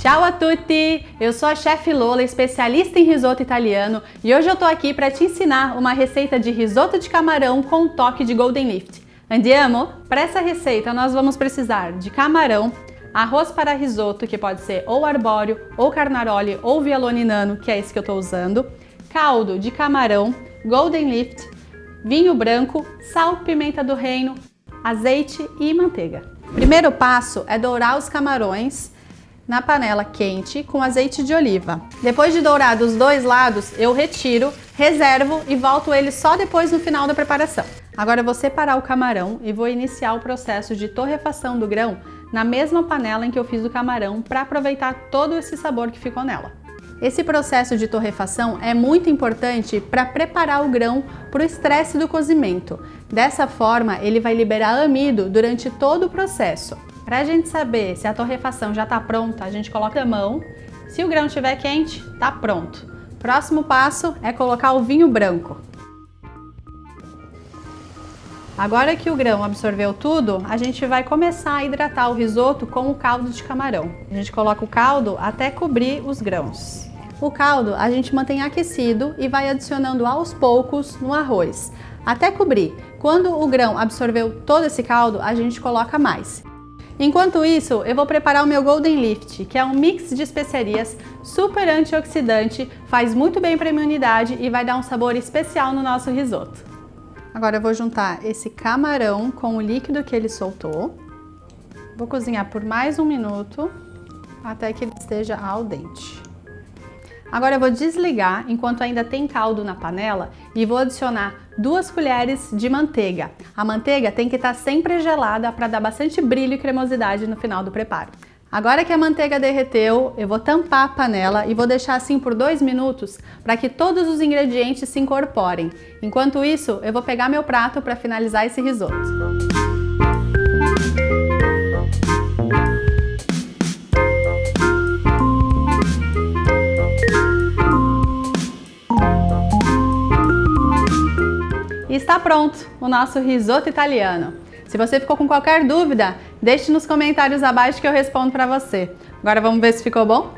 Ciao a tutti! Eu sou a chefe Lola, especialista em risoto italiano e hoje eu tô aqui para te ensinar uma receita de risoto de camarão com toque de Golden Lift. Andiamo? Para essa receita nós vamos precisar de camarão, arroz para risoto, que pode ser ou arbóreo, ou carnaroli, ou vialone nano, que é esse que eu tô usando, caldo de camarão, Golden Lift, vinho branco, sal, pimenta do reino, azeite e manteiga. Primeiro passo é dourar os camarões na panela quente com azeite de oliva. Depois de dourar dos dois lados, eu retiro, reservo e volto ele só depois no final da preparação. Agora vou separar o camarão e vou iniciar o processo de torrefação do grão na mesma panela em que eu fiz o camarão para aproveitar todo esse sabor que ficou nela. Esse processo de torrefação é muito importante para preparar o grão para o estresse do cozimento. Dessa forma, ele vai liberar amido durante todo o processo. Para a gente saber se a torrefação já está pronta, a gente coloca a mão. Se o grão estiver quente, está pronto. Próximo passo é colocar o vinho branco. Agora que o grão absorveu tudo, a gente vai começar a hidratar o risoto com o caldo de camarão. A gente coloca o caldo até cobrir os grãos. O caldo a gente mantém aquecido e vai adicionando aos poucos no arroz, até cobrir. Quando o grão absorveu todo esse caldo, a gente coloca mais. Enquanto isso, eu vou preparar o meu Golden Lift, que é um mix de especiarias super antioxidante, faz muito bem para a imunidade e vai dar um sabor especial no nosso risoto. Agora eu vou juntar esse camarão com o líquido que ele soltou. Vou cozinhar por mais um minuto até que ele esteja al dente. Agora eu vou desligar enquanto ainda tem caldo na panela e vou adicionar duas colheres de manteiga. A manteiga tem que estar sempre gelada para dar bastante brilho e cremosidade no final do preparo. Agora que a manteiga derreteu, eu vou tampar a panela e vou deixar assim por dois minutos para que todos os ingredientes se incorporem. Enquanto isso, eu vou pegar meu prato para finalizar esse risoto. E está pronto o nosso risoto italiano. Se você ficou com qualquer dúvida, deixe nos comentários abaixo que eu respondo para você. Agora vamos ver se ficou bom?